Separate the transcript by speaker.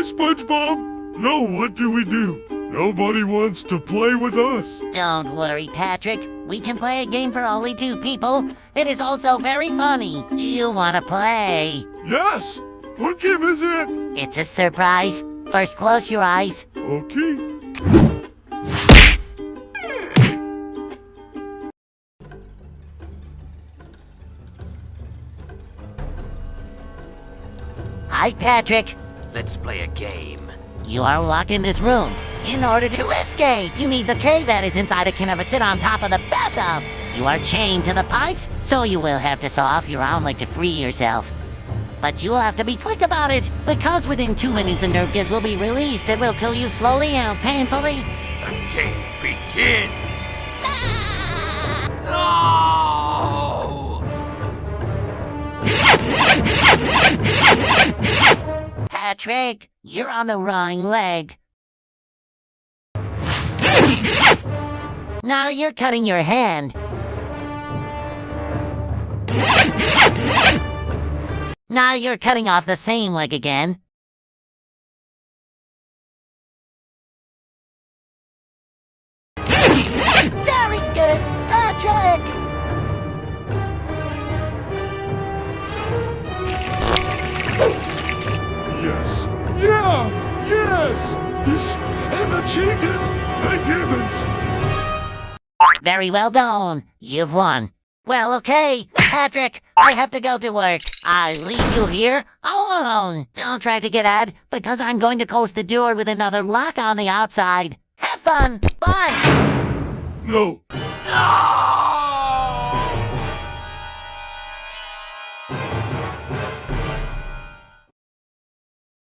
Speaker 1: Hey, SpongeBob! Now what do we do? Nobody wants to play with us.
Speaker 2: Don't worry, Patrick. We can play a game for only two people. It is also very funny. Do you want to play?
Speaker 1: Yes! What game is it?
Speaker 2: It's a surprise. First, close your eyes.
Speaker 1: Okay.
Speaker 2: Hi, Patrick.
Speaker 3: Let's play a game.
Speaker 2: You are locked in this room. In order to escape, you need the key that is inside a can of sit on top of the bathtub. You are chained to the pipes, so you will have to saw off your leg to free yourself. But you'll have to be quick about it, because within two minutes a nerve gas will be released that will kill you slowly and painfully.
Speaker 3: The game begins! No!
Speaker 2: Patrick, you're on the wrong leg. Now you're cutting your hand. Now you're cutting off the same leg again.
Speaker 1: Yeah! Yes! Yes! And the chicken! The humans!
Speaker 2: Very well done. You've won. Well, okay, Patrick, I have to go to work. I leave you here alone. Don't try to get out, because I'm going to close the door with another lock on the outside. Have fun. Bye.
Speaker 1: No.
Speaker 3: No!